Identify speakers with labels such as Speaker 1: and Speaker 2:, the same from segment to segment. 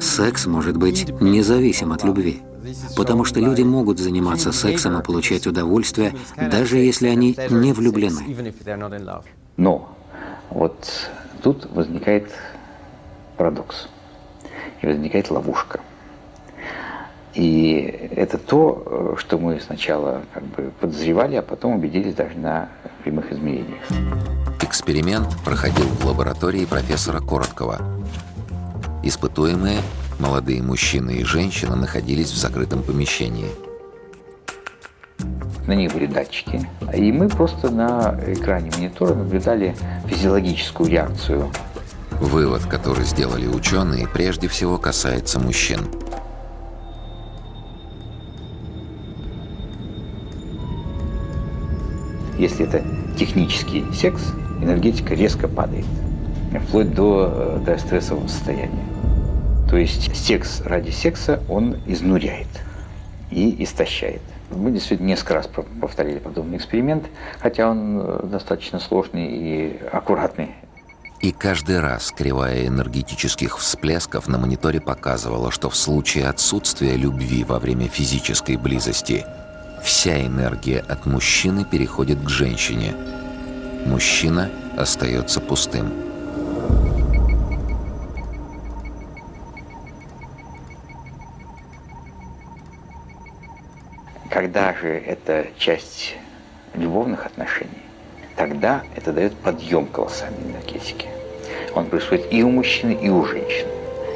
Speaker 1: Секс может быть независим от любви, потому что люди могут заниматься сексом и получать удовольствие, даже если они не влюблены.
Speaker 2: Но вот тут возникает парадокс, и возникает ловушка. И это то, что мы сначала как бы подозревали, а потом убедились даже на прямых измерениях.
Speaker 3: Эксперимент проходил в лаборатории профессора Короткова. Испытуемые, молодые мужчины и женщина, находились в закрытом помещении.
Speaker 2: На них были датчики, и мы просто на экране монитора наблюдали физиологическую реакцию.
Speaker 3: Вывод, который сделали ученые, прежде всего касается мужчин.
Speaker 2: Если это технический секс, энергетика резко падает, вплоть до, до стрессового состояния. То есть секс ради секса, он изнуряет и истощает. Мы действительно несколько раз повторили подобный эксперимент, хотя он э, достаточно сложный и аккуратный.
Speaker 3: И каждый раз кривая энергетических всплесков на мониторе показывала, что в случае отсутствия любви во время физической близости вся энергия от мужчины переходит к женщине. Мужчина остается пустым.
Speaker 2: Когда же это часть любовных отношений, тогда это дает подъем колоссальной энергетики. Он происходит и у мужчины, и у женщины.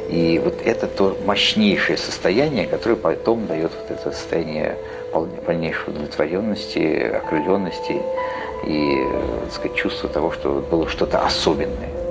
Speaker 2: И вот это то мощнейшее состояние, которое потом дает вот это состояние полнейшей удовлетворенности, окрыленности и, так сказать, чувство того, что было что-то особенное.